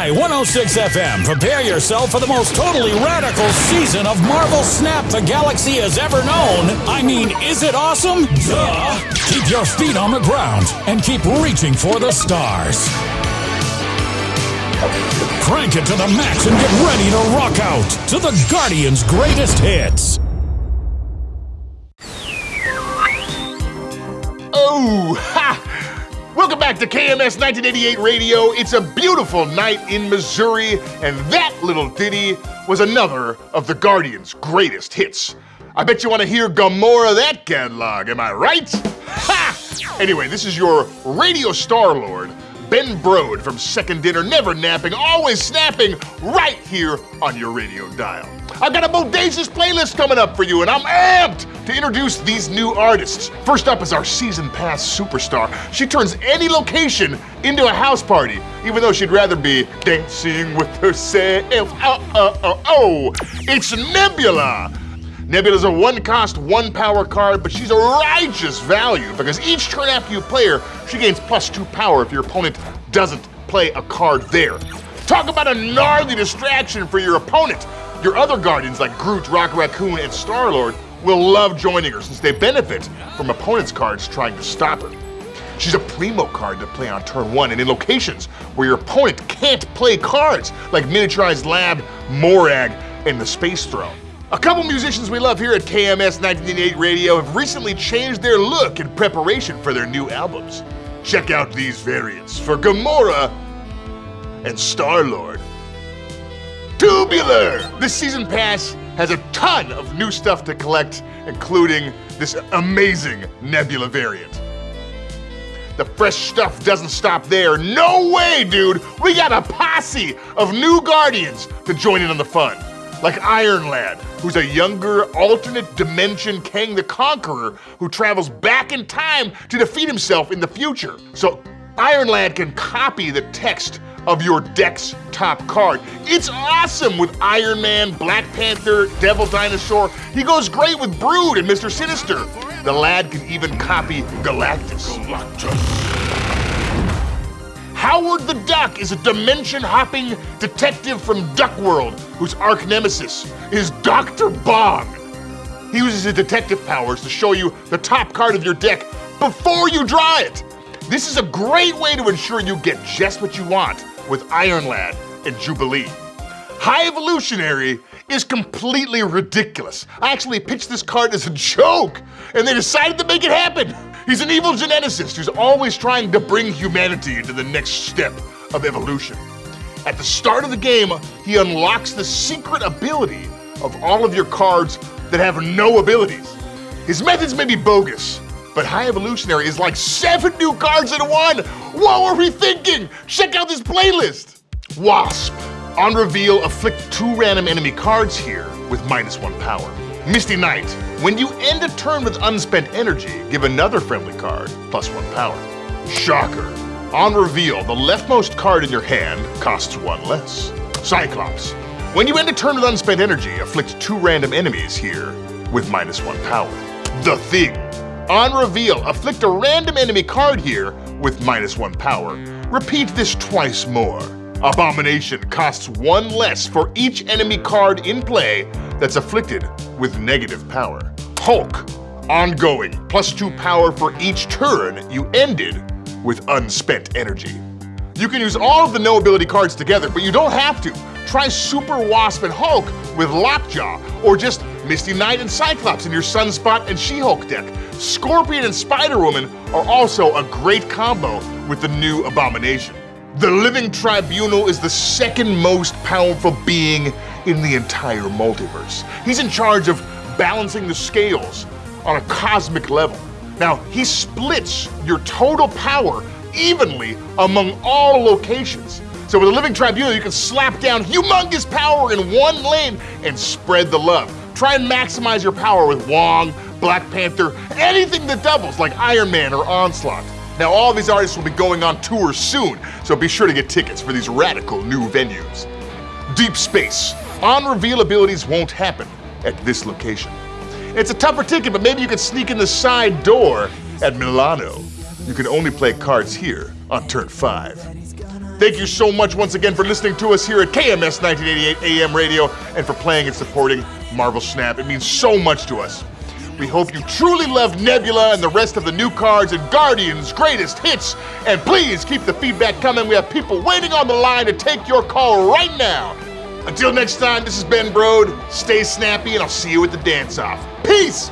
Y106 FM, prepare yourself for the most totally radical season of Marvel Snap the Galaxy has ever known. I mean, is it awesome? Duh! Keep your feet on the ground and keep reaching for the stars. Crank it to the max and get ready to rock out to the Guardians' greatest hits. Oh, ha! Welcome back to KMS 1988 Radio. It's a beautiful night in Missouri, and that little ditty was another of the Guardians' greatest hits. I bet you want to hear Gamora that catalog, am I right? Ha! Anyway, this is your radio star lord, Ben Brode from Second Dinner, never napping, always snapping, right here on your radio dial. I've got a bodacious playlist coming up for you, and I'm amped to introduce these new artists. First up is our season pass superstar. She turns any location into a house party, even though she'd rather be dancing with herself. Oh, oh, oh, oh. It's Nebula. Nebula's a one cost, one power card, but she's a righteous value because each turn after you play her, she gains plus two power if your opponent doesn't play a card there. Talk about a gnarly distraction for your opponent. Your other guardians like Groot, Rocket Raccoon, and Star-Lord will love joining her since they benefit from opponent's cards trying to stop her. She's a primo card to play on turn one and in locations where your opponent can't play cards like Miniaturized Lab, Morag, and the Space Throne. A couple musicians we love here at KMS 1988 Radio have recently changed their look in preparation for their new albums. Check out these variants for Gamora and Star-Lord. Tubular! The season pass has a ton of new stuff to collect, including this amazing Nebula variant. The fresh stuff doesn't stop there. No way, dude! We got a posse of new Guardians to join in on the fun like Iron Lad, who's a younger, alternate dimension Kang the Conqueror who travels back in time to defeat himself in the future. So Iron Lad can copy the text of your deck's top card. It's awesome with Iron Man, Black Panther, Devil Dinosaur. He goes great with Brood and Mr. Sinister. The lad can even copy Galactus. Galactus. Howard the Duck is a dimension hopping detective from Duckworld whose arch nemesis is Dr. Bong. He uses his detective powers to show you the top card of your deck before you draw it. This is a great way to ensure you get just what you want with Iron Lad and Jubilee. High Evolutionary is completely ridiculous. I actually pitched this card as a joke, and they decided to make it happen. He's an evil geneticist who's always trying to bring humanity into the next step of evolution. At the start of the game, he unlocks the secret ability of all of your cards that have no abilities. His methods may be bogus, but High Evolutionary is like seven new cards in one! What were we thinking? Check out this playlist! Wasp. On reveal, afflict two random enemy cards here with minus one power. Misty Knight. When you end a turn with unspent energy, give another friendly card plus one power. Shocker. On reveal, the leftmost card in your hand costs one less. Cyclops. When you end a turn with unspent energy, afflict two random enemies here with minus one power. The Thing. On reveal, afflict a random enemy card here with minus one power. Repeat this twice more. Abomination costs one less for each enemy card in play that's afflicted with negative power. Hulk, ongoing, plus two power for each turn you ended with unspent energy. You can use all of the no ability cards together, but you don't have to. Try Super Wasp and Hulk with Lockjaw, or just Misty Knight and Cyclops in your Sunspot and She-Hulk deck. Scorpion and Spider-Woman are also a great combo with the new Abomination. The Living Tribunal is the second most powerful being in the entire multiverse. He's in charge of balancing the scales on a cosmic level. Now, he splits your total power evenly among all locations. So with the Living Tribunal, you can slap down humongous power in one lane and spread the love. Try and maximize your power with Wong, Black Panther, anything that doubles like Iron Man or Onslaught. Now, all these artists will be going on tour soon, so be sure to get tickets for these radical new venues. Deep Space. On reveal abilities won't happen at this location. It's a tougher ticket, but maybe you can sneak in the side door at Milano. You can only play cards here on turn five. Thank you so much once again for listening to us here at KMS 1988 AM Radio and for playing and supporting Marvel Snap. It means so much to us. We hope you truly love Nebula and the rest of the new cards and Guardians' greatest hits. And please keep the feedback coming. We have people waiting on the line to take your call right now. Until next time, this is Ben Brode. Stay snappy, and I'll see you at the dance off. Peace!